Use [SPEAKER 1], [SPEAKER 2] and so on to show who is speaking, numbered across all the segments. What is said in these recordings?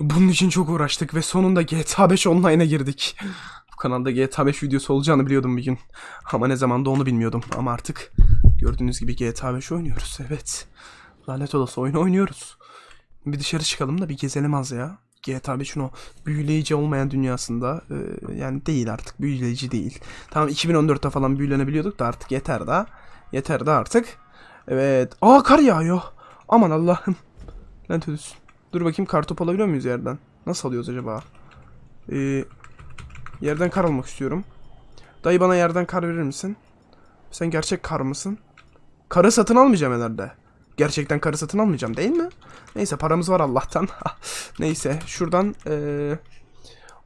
[SPEAKER 1] Bunun için çok uğraştık ve sonunda GTA 5 Online'a girdik. Bu kanalda GTA 5 videosu olacağını biliyordum bir gün. Ama ne zamanda onu bilmiyordum. Ama artık gördüğünüz gibi GTA 5 oynuyoruz. Evet. Lanet olası oyunu oynuyoruz. Bir dışarı çıkalım da bir gezelim az ya. GTA 5'in o büyüleyici olmayan dünyasında e, yani değil artık büyüleyici değil. Tamam 2014'te falan büyülenebiliyorduk da artık yeter da. Yeter de artık. Evet. Aa kar yağıyor. Aman Allah'ım. Lanet olsun. Dur bakayım kar top alabiliyor muyuz yerden? Nasıl alıyoruz acaba? Ee, yerden kar almak istiyorum. Dayı bana yerden kar verir misin? Sen gerçek kar mısın? Karı satın almayacağım herhalde. Gerçekten karı satın almayacağım değil mi? Neyse paramız var Allah'tan. Neyse şuradan ee...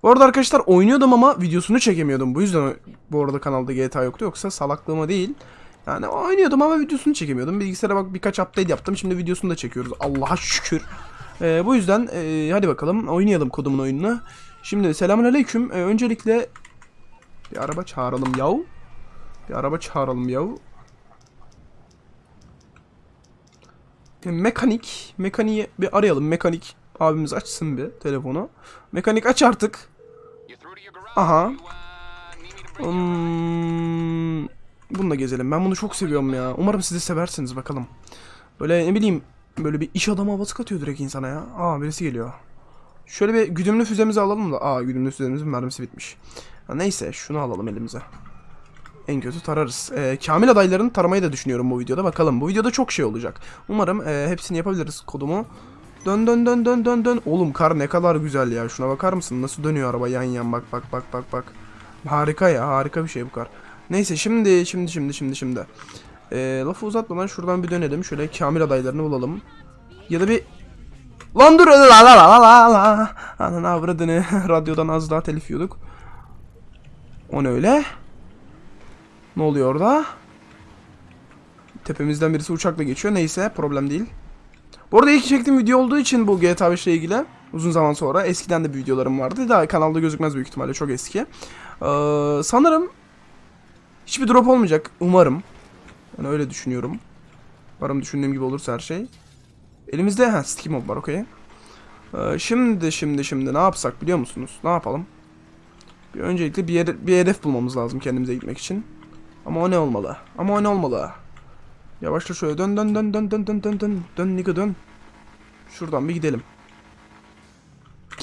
[SPEAKER 1] Bu arada arkadaşlar oynuyordum ama videosunu çekemiyordum. Bu yüzden bu arada kanalda GTA yoktu. Yoksa salaklığıma değil. Yani oynuyordum ama videosunu çekemiyordum. Bilgisayara bak birkaç update yaptım. Şimdi videosunu da çekiyoruz. Allah'a şükür. Ee, bu yüzden ee, hadi bakalım oynayalım kodumun oyununu. Şimdi selamünaleyküm. Ee, öncelikle bir araba çağıralım yav. Bir araba çağıralım yav. E, Mekanik. Mekaniği bir arayalım. Mekanik abimiz açsın bir telefonu. Mekanik aç artık. Aha. Hmm, bununla gezelim. Ben bunu çok seviyorum ya. Umarım siz de seversiniz bakalım. Böyle ne bileyim böyle bir iş adamı havası katıyor direkt insana ya. Aa birisi geliyor. Şöyle bir güdümlü füzemizi alalım da. Aa güdümlü füzemizin mermisi bitmiş. Ha, neyse şunu alalım elimize. En kötü tararız. Ee, Kamil adaylarını taramayı da düşünüyorum bu videoda. Bakalım bu videoda çok şey olacak. Umarım e, hepsini yapabiliriz kodumu. Dön dön dön dön dön dön. Oğlum kar ne kadar güzel ya. Şuna bakar mısın? Nasıl dönüyor araba yan yan bak bak bak bak bak. Harika ya harika bir şey bu kar. Neyse şimdi şimdi şimdi şimdi şimdi. Ee, lafı uzatmadan şuradan bir dönelim. Şöyle Kamil adaylarını bulalım. Ya da bir Lan dur la la la la la. Ananı avradını radyodan az daha telif yiyorduk. O ne öyle? Ne oluyor orada? Tepemizden birisi uçakla geçiyor. Neyse problem değil. Bu arada ilk çektiğim video olduğu için bu GTA 5 ile ilgili uzun zaman sonra eskiden de bir videolarım vardı. Daha kanalda gözükmez büyük ihtimalle çok eski. Ee, sanırım hiçbir drop olmayacak. Umarım. Yani öyle düşünüyorum. Umarım düşündüğüm gibi olursa her şey. Elimizde ha sticky mob var okey. Ee, şimdi şimdi şimdi ne yapsak biliyor musunuz? Ne yapalım? Bir öncelikle bir, yer, bir hedef bulmamız lazım kendimize gitmek için. Ama o ne olmalı? Ama o ne olmalı? Yavaşla şöyle dön dön dön dön dön dön dön dön dön nigga dön. Şuradan bir gidelim.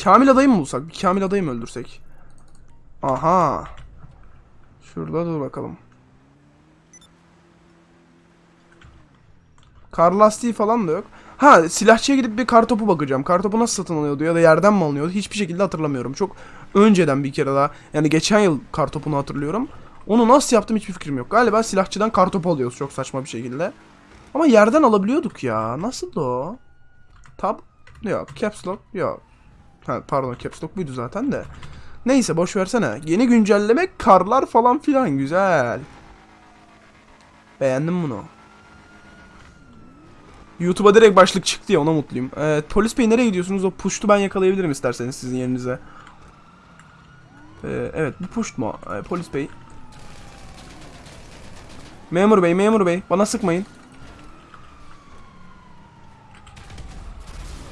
[SPEAKER 1] Kamil adayı mı bulsak? Bir Kamil adayı mı öldürsek? Aha. Şurada dur bakalım. Kar lastiği falan da yok. Ha silahçıya gidip bir kartopu bakacağım. Kartopu nasıl satın alıyordu ya da yerden mi alınıyordu? Hiçbir şekilde hatırlamıyorum. Çok önceden bir kere daha. Yani geçen yıl kartopunu hatırlıyorum. Onu nasıl yaptım hiçbir fikrim yok. Galiba silahçıdan kartopu alıyoruz çok saçma bir şekilde. Ama yerden alabiliyorduk ya. Nasıl o? Tab? Yok. Caps lock? Yok. Ha, pardon caps lock buydu zaten de. Neyse boş versene. Yeni güncelleme karlar falan filan güzel. Beğendim bunu. YouTube'a direkt başlık çıktı ya ona mutluyum. Evet, polis bey nereye gidiyorsunuz? O puştu ben yakalayabilirim isterseniz sizin yerinize. Ee, evet bu puşt mu? Ee, polis bey. Memur bey, memur bey. Bana sıkmayın.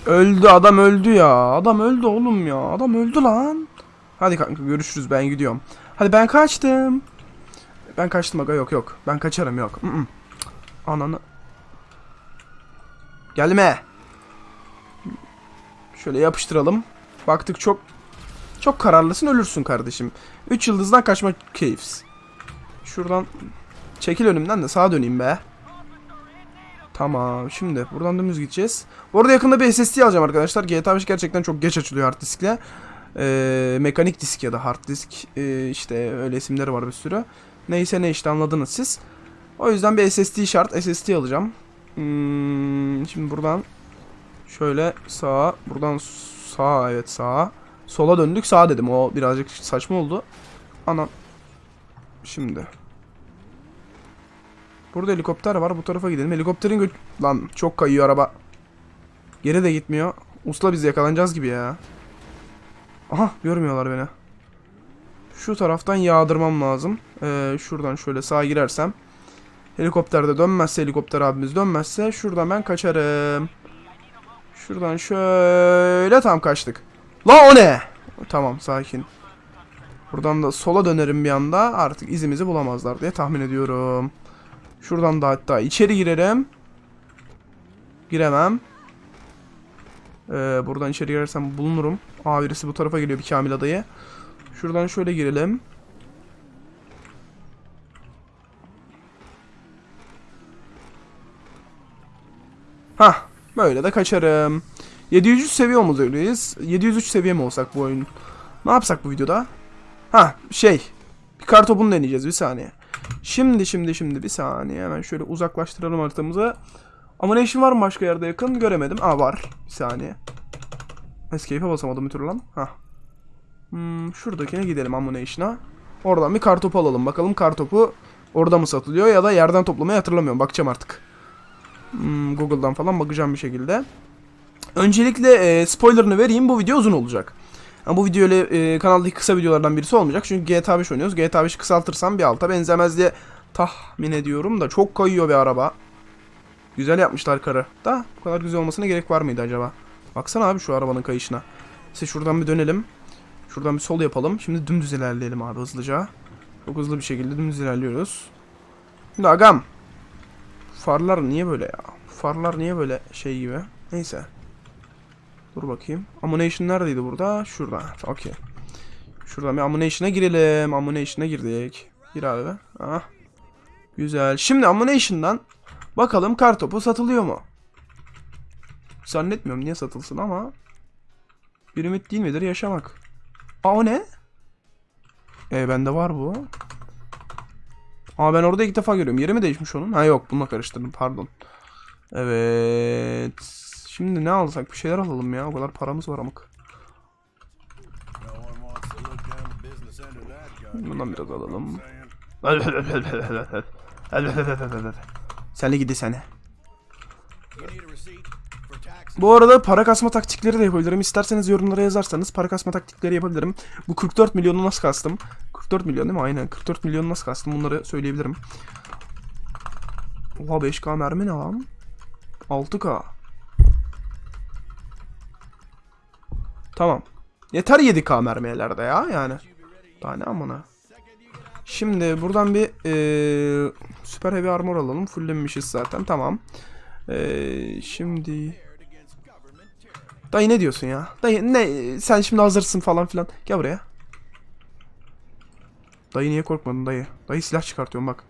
[SPEAKER 1] Öldü adam öldü ya. Adam öldü oğlum ya. Adam öldü lan. Hadi kanka görüşürüz ben gidiyorum. Hadi ben kaçtım. Ben kaçtım aga yok yok. Ben kaçarım yok. Ananı. Gelme. Şöyle yapıştıralım. Baktık çok çok kararlısın ölürsün kardeşim. 3 yıldızdan kaçma keyifs. Şuradan çekil önümden de sağa döneyim be. Tamam şimdi buradan dümdüz gideceğiz. Bu arada yakında bir SSD alacağım arkadaşlar. GTA 5 gerçekten çok geç açılıyor hard diskle. Ee, mekanik disk ya da hard disk ee, işte öyle isimleri var bir sürü. Neyse ne işte anladınız siz. O yüzden bir SSD şart. SSD alacağım. Hmm, şimdi buradan şöyle sağa, buradan sağa evet sağa. Sola döndük sağa dedim. O birazcık saçma oldu. Anam. Şimdi. Burada helikopter var. Bu tarafa gidelim. Helikopterin. Lan çok kayıyor araba. Geri de gitmiyor. Usla biz yakalanacağız gibi ya. Aha görmüyorlar beni. Şu taraftan yağdırmam lazım. Ee, şuradan şöyle sağa girersem. Helikopterde dönmezse helikopter abimiz dönmezse şuradan ben kaçarım. Şuradan şöyle tam kaçtık. La o ne? Tamam sakin. Buradan da sola dönerim bir anda. Artık izimizi bulamazlar diye tahmin ediyorum. Şuradan da hatta içeri girerim. Giremem. Ee, buradan içeri girersem bulunurum. Aa birisi bu tarafa geliyor bir Kamil adayı. Şuradan şöyle girelim. Hah böyle de kaçarım. 703 seviye olmamız öyleyiz. 703 seviye mi olsak bu oyun? Ne yapsak bu videoda? Ha şey. Bir kartopunu deneyeceğiz bir saniye. Şimdi şimdi şimdi bir saniye hemen şöyle uzaklaştıralım haritamızı. Ammunition var mı başka yerde yakın? Göremedim. Aa var. Bir saniye. Escape'e basamadım bir türlü lan. Hah. Hmm, şuradakine gidelim Ammunition'a. Oradan bir kartopu alalım. Bakalım kartopu orada mı satılıyor ya da yerden toplamayı hatırlamıyorum. Bakacağım artık. Hmm, Google'dan falan bakacağım bir şekilde. Öncelikle e, spoilerını vereyim. Bu video uzun olacak. Yani bu video ile e, kanaldaki kısa videolardan birisi olmayacak. Çünkü GTA 5 oynuyoruz. GTA 5'i kısaltırsam bir alta benzemez diye tahmin ediyorum da çok kayıyor bir araba. Güzel yapmışlar karı. Da bu kadar güzel olmasına gerek var mıydı acaba? Baksana abi şu arabanın kayışına. Neyse şuradan bir dönelim. Şuradan bir sol yapalım. Şimdi dümdüz ilerleyelim abi hızlıca. Çok hızlı bir şekilde dümdüz ilerliyoruz. Şimdi agam. Farlar niye böyle ya? Farlar niye böyle şey gibi? Neyse. Dur bakayım. Ammunition neredeydi burada? Şurada. Okey. Şuradan bir ammunition'a girelim. Ammunition'a girdik. Gir abi. Ah. Güzel. Şimdi ammunition'dan bakalım kartopu satılıyor mu? Zannetmiyorum niye satılsın ama bir ümit değil midir yaşamak? Aa o ne? E bende var bu. Aa ben orada ilk defa görüyorum. Yeri mi değişmiş onun? Ha yok bununla karıştırdım pardon. Evet. Şimdi ne alsak? Bir şeyler alalım ya. O kadar paramız var amık. Bundan biraz alalım. Seni gidi seni. Bu arada para kasma taktikleri de yapabilirim. İsterseniz yorumlara yazarsanız para kasma taktikleri yapabilirim. Bu 44 milyonu nasıl kastım? 44 milyon değil mi? Aynen. 44 milyonu nasıl kastım? Bunları söyleyebilirim. Oha 5K mermi ne lan? 6K. Tamam. Yeter 7K mermilerde ya yani. Daha ne amına. Şimdi buradan bir eee süper heavy armor alalım. Fulllemişiz zaten. Tamam. Eee şimdi Dayı ne diyorsun ya? Dayı ne sen şimdi hazırsın falan filan. Gel buraya. Dayı niye korkmadın dayı? Dayı silah çıkartıyorum bak.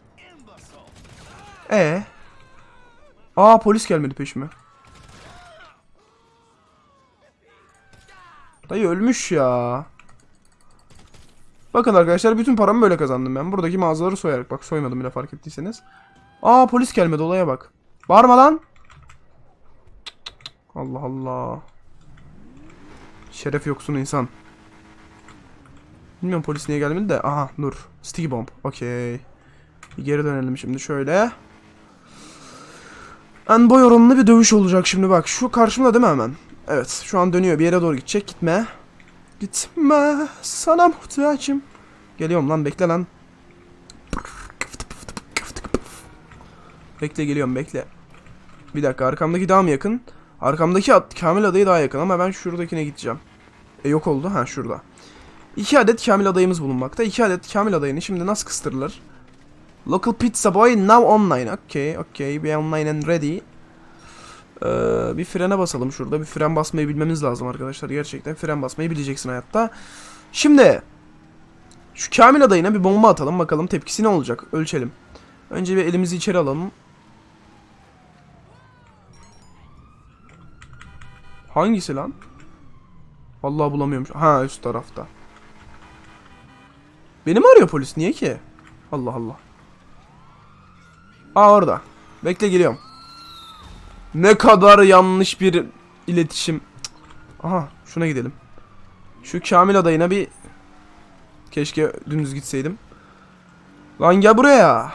[SPEAKER 1] E. Aa polis gelmedi peşime. Dayı ölmüş ya. Bakın arkadaşlar bütün paramı böyle kazandım ben. Buradaki mağazaları soyarak. Bak soymadım bile fark ettiyseniz. Aa polis gelmedi olaya bak. Bağırma lan. Allah Allah. Şeref yoksun insan. Bilmiyorum polis niye gelmedi de. Aha dur. Sticky bomb. Okey. Geri dönelim şimdi şöyle. En boy oranlı bir dövüş olacak şimdi bak. Şu karşımda değil mi hemen? Evet şu an dönüyor. Bir yere doğru gidecek. Gitme. Gitme. Sana muhtacım. Geliyorum lan bekle lan. Bekle geliyorum bekle. Bir dakika arkamdaki daha mı yakın? Arkamdaki at, Kamil adayı daha yakın ama ben şuradakine gideceğim. E yok oldu. Ha şurada. İki adet Kamil adayımız bulunmakta. İki adet Kamil adayını şimdi nasıl kıstırılır? Local Pizza Boy now online. Okay, okay. Be online and ready. Ee, bir frene basalım şurada. Bir fren basmayı bilmemiz lazım arkadaşlar. Gerçekten fren basmayı bileceksin hayatta. Şimdi şu Kamil adayına bir bomba atalım. Bakalım tepkisi ne olacak. Ölçelim. Önce bir elimizi içeri alalım. Hangisi lan? Vallahi bulamıyorum. şu- Ha üst tarafta. Beni mi arıyor polis? Niye ki? Allah Allah. Aa orada. Bekle geliyorum. Ne kadar yanlış bir iletişim. Aha şuna gidelim. Şu Kamil adayına bir keşke dümdüz gitseydim. Lan gel buraya.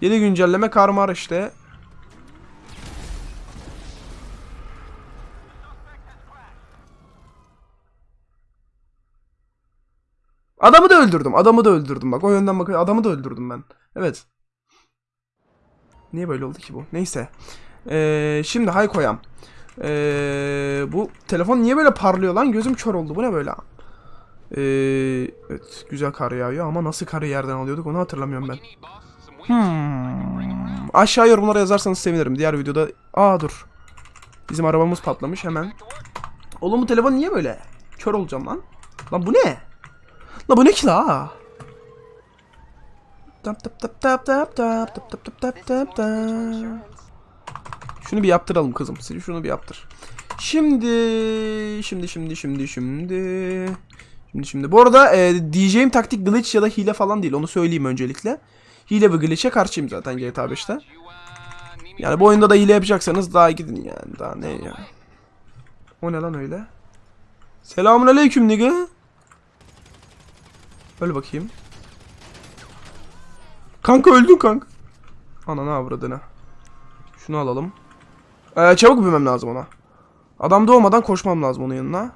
[SPEAKER 1] Yeni güncelleme karmar işte. Öldürdüm. Adamı da öldürdüm. Bak o yönden bak adamı da öldürdüm ben. Evet. Niye böyle oldu ki bu? Neyse. Ee, şimdi hay koyam. Ee, bu telefon niye böyle parlıyor lan? Gözüm kör oldu. Bu ne böyle? Ee, evet güzel kar yağıyor ama nasıl karı yerden alıyorduk onu hatırlamıyorum ben. Hmm. Aşağı yorumlara yazarsanız sevinirim. Diğer videoda... Aa dur. Bizim arabamız patlamış hemen. Oğlum bu telefon niye böyle? Kör olacağım lan. Lan bu ne? Lan bu ne ki la? Şunu bir yaptıralım kızım. Siz şunu bir yaptır. Şimdi şimdi şimdi şimdi şimdi şimdi şimdi. Bu arada e, diyeceğim taktik glitch ya da hile falan değil. Onu söyleyeyim öncelikle. Hile ve glitch'e karşıyım zaten GTA 5'te. Yani bu oyunda da hile yapacaksanız daha gidin yani. Daha ne ya. O ne lan öyle? Selamun aleyküm nigga. Öyle bakayım. Kanka öldün kanka. Ana ne avradını. Şunu alalım. Ee, çabuk binmem lazım ona. Adam doğmadan koşmam lazım onun yanına.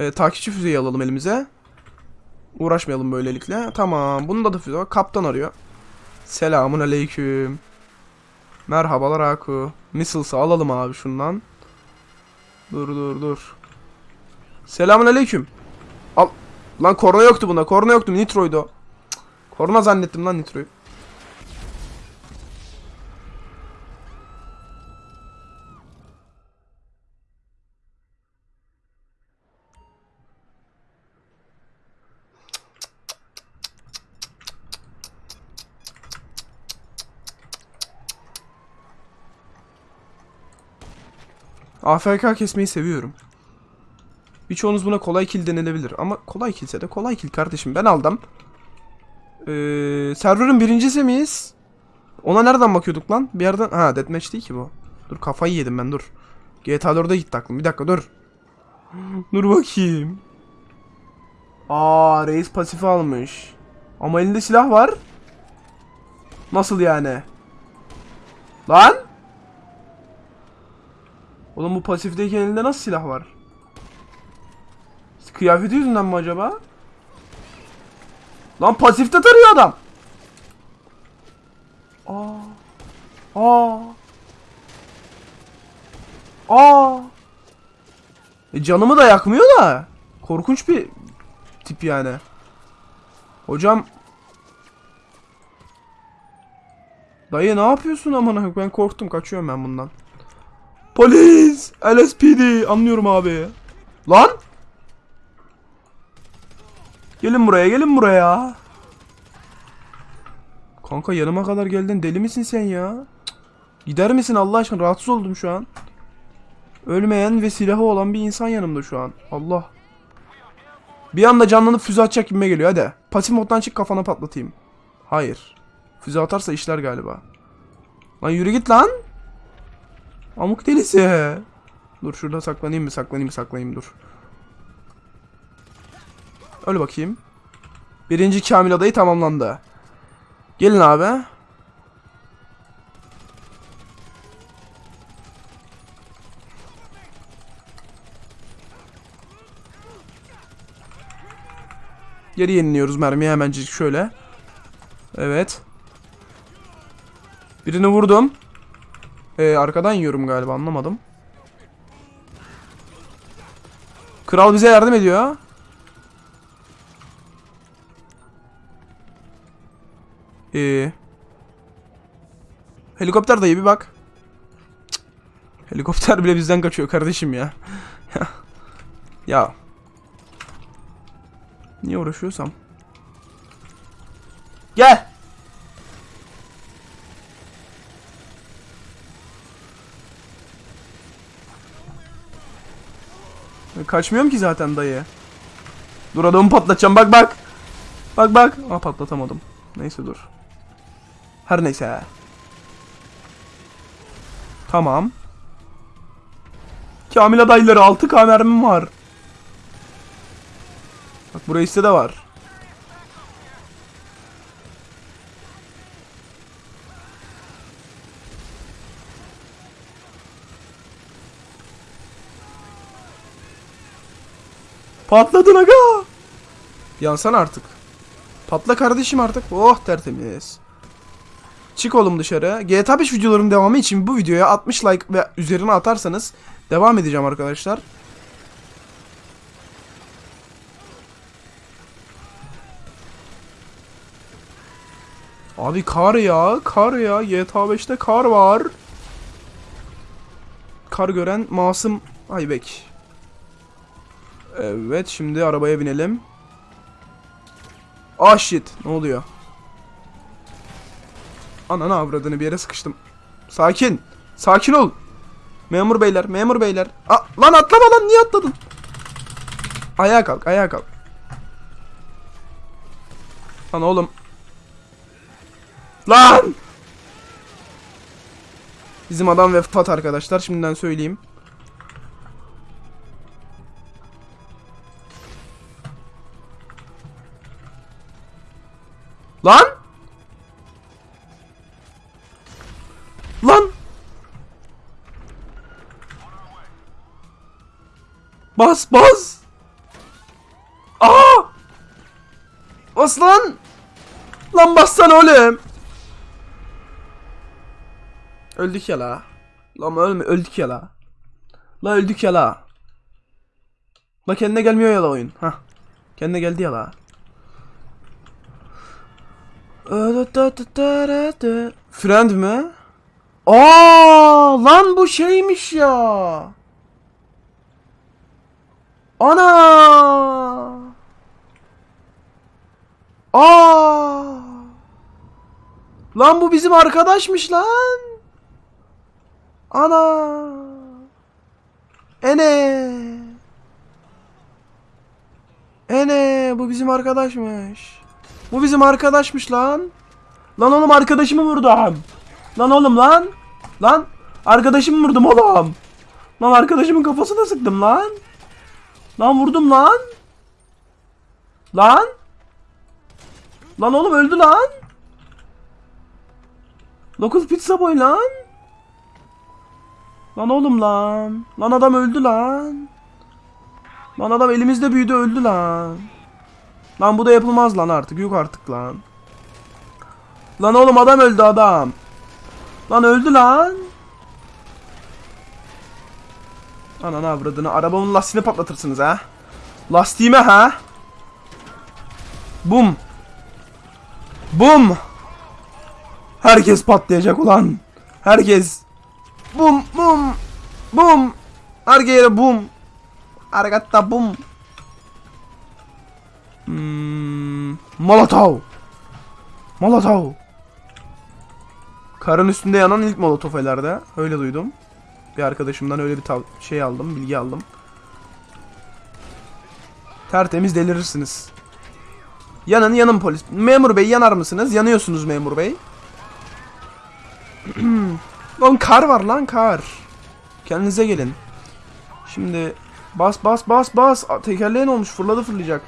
[SPEAKER 1] Ee, takipçi füzeyi alalım elimize. Uğraşmayalım böylelikle. Tamam. Bunun da füze var. Kaptan arıyor. Selamun aleyküm. Merhabalar Aku. Missiles'ı alalım abi şundan. Dur dur dur. Selamun aleyküm. Lan korna yoktu bunda. Korna yoktu. Nitro'ydu o. Korna zannettim lan Nitro'yu. AFK kesmeyi seviyorum. Birçoğunuz buna kolay kill denilebilir ama kolay killse de kolay kill kardeşim ben aldım. Ee, server'ın birincisi miyiz? Ona nereden bakıyorduk lan? Bir yerden... Ha deathmatch değil ki bu. Dur kafayı yedim ben dur. GTA 4'e gitti aklım. Bir dakika dur. dur bakayım. Aa reis pasifi almış. Ama elinde silah var. Nasıl yani? Lan? Oğlum bu pasifteki elinde nasıl silah var? Kıyafeti yüzünden mi acaba? Lan pasifte tarıyor adam. Aa. Aa. Aa. E canımı da yakmıyor da. Korkunç bir tip yani. Hocam. Dayı ne yapıyorsun amına? Ben korktum kaçıyorum ben bundan. Polis! LSPD! Anlıyorum abi. Lan! Gelin buraya, gelin buraya. Kanka yanıma kadar geldin. Deli misin sen ya? Gider misin Allah aşkına? Rahatsız oldum şu an. Ölmeyen ve silahı olan bir insan yanımda şu an. Allah. Bir anda canlanıp füze atacak gibime geliyor. Hadi. Pasif moddan çık kafana patlatayım. Hayır. Füze atarsa işler galiba. Lan yürü git lan. Amuk delisi. Dur şurada saklanayım mı saklanayım mı saklanayım dur. Öyle bakayım. Birinci Kamil adayı tamamlandı. Gelin abi. Geri yeniliyoruz mermiyi hemencik şöyle. Evet. Birini vurdum. Ee, arkadan yiyorum galiba anlamadım. Kral bize yardım ediyor. Ee, helikopter dayı bir bak. Cık. Helikopter bile bizden kaçıyor kardeşim ya. ya. Niye uğraşıyorsam? Gel. Kaçmıyorum ki zaten dayı. Dur adamı patlatacağım bak bak. Bak bak. Aa patlatamadım. Neyse dur. Her neyse. Tamam. Kamil adayları 6K mermim var. Bak burası de var. Patladın aga. Yansan artık. Patla kardeşim artık. Oh tertemiz. Çık oğlum dışarı. GTA 5 videolarının devamı için bu videoya 60 like ve üzerine atarsanız devam edeceğim arkadaşlar. Abi kar ya, kar ya. GTA 5'te kar var. Kar gören masum Aybek. Evet, şimdi arabaya binelim. Ah shit, ne oluyor? Ananı avradını bir yere sıkıştım. Sakin. Sakin ol. Memur beyler, memur beyler. Aa, lan atlama lan niye atladın? Ayağa kalk, ayağa kalk. Lan oğlum. Lan! Bizim adam vefat arkadaşlar. Şimdiden söyleyeyim. Lan! Lan! Lan bassana oğlum! Öldük ya la. Lan ölme öldük ya la. La öldük ya la. La kendine gelmiyor ya la oyun. Hah. Kendine geldi ya la. Friend mi? Aa lan bu şeymiş ya. Ana! Aa! Lan bu bizim arkadaşmış lan. Ana! Ene! Ene bu bizim arkadaşmış. Bu bizim arkadaşmış lan. Lan oğlum arkadaşımı vurdum. Lan oğlum lan. Lan arkadaşımı vurdum oğlum. Lan arkadaşımın kafasına sıktım lan. Lan vurdum lan. Lan. Lan oğlum öldü lan. Local pizza boy lan. Lan oğlum lan. Lan adam öldü lan. Lan adam elimizde büyüdü öldü lan. Lan bu da yapılmaz lan artık. Yok artık lan. Lan oğlum adam öldü adam. Lan öldü lan. Ananı avradını. Arabamın lastiğini patlatırsınız ha. Lastiğime ha. Bum. Bum. Herkes patlayacak ulan. Herkes. Bum bum. Bum. Her yere bum. Argatta bum. Hmm, Molotov. Molotov. Karın üstünde yanan ilk molotof herhalde. Öyle duydum. Bir arkadaşımdan öyle bir şey aldım, bilgi aldım. Tertemiz delirirsiniz. Yanın yanın polis. Memur bey yanar mısınız? Yanıyorsunuz memur bey. lan kar var lan kar. Kendinize gelin. Şimdi bas bas bas bas. Tekerleğe ne olmuş? Fırladı fırlayacak.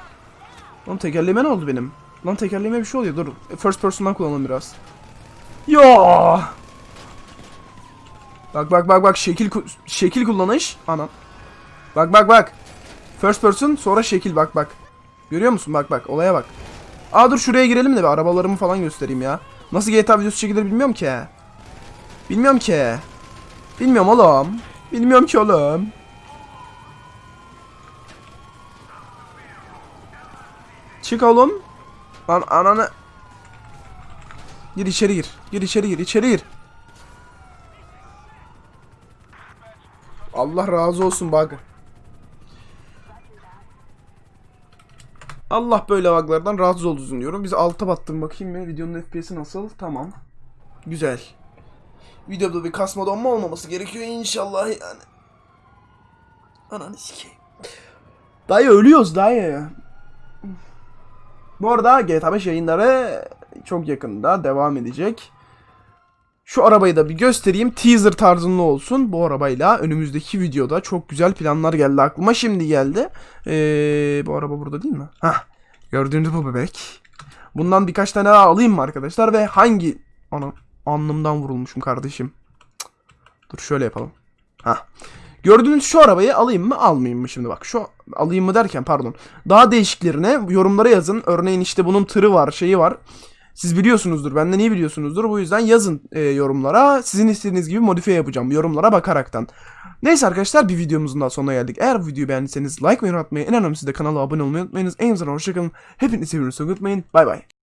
[SPEAKER 1] Lan tekerleğime ne oldu benim? Lan tekerleğime bir şey oluyor. Dur. First person'dan kullanalım biraz. Ya. Bak bak bak bak şekil şekil kullanış. Anam. Bak bak bak. First person sonra şekil bak bak. Görüyor musun? Bak bak olaya bak. Aa dur şuraya girelim de bir arabalarımı falan göstereyim ya. Nasıl GTA videosu çekilir bilmiyorum ki. Bilmiyorum ki. Bilmiyorum oğlum. Bilmiyorum ki oğlum. Çık oğlum. Lan ananı. Gir içeri gir. Gir içeri gir. içeri gir. Allah razı olsun bak. Allah böyle buglardan rahatsız olsun diyorum. Biz alta battım bakayım mı? Videonun FPS'i nasıl? Tamam. Güzel. Videoda bir kasma donma olmaması gerekiyor inşallah yani. Ananı sikeyim. Dayı ölüyoruz dayı. Bu arada GTA 5 yayınları çok yakında devam edecek. Şu arabayı da bir göstereyim. Teaser tarzında olsun. Bu arabayla önümüzdeki videoda çok güzel planlar geldi aklıma. Şimdi geldi. Ee, bu araba burada değil mi? Hah. Gördüğünüz bu bebek. Bundan birkaç tane daha alayım mı arkadaşlar? Ve hangi... Ana alnımdan vurulmuşum kardeşim. Dur şöyle yapalım. Hah. Gördüğünüz şu arabayı alayım mı almayayım mı şimdi bak. Şu alayım mı derken pardon. Daha değişiklerine yorumlara yazın. Örneğin işte bunun tırı var şeyi var. Siz biliyorsunuzdur. Benden iyi biliyorsunuzdur. Bu yüzden yazın e, yorumlara. Sizin istediğiniz gibi modifiye yapacağım. Yorumlara bakaraktan. Neyse arkadaşlar bir videomuzun daha sonuna geldik. Eğer bu videoyu beğendiyseniz like ve yorum atmayı, en önemlisi de kanala abone olmayı unutmayınız. En azından hoşçakalın. Hepinizi seviyorsunuz unutmayın. Bay bay.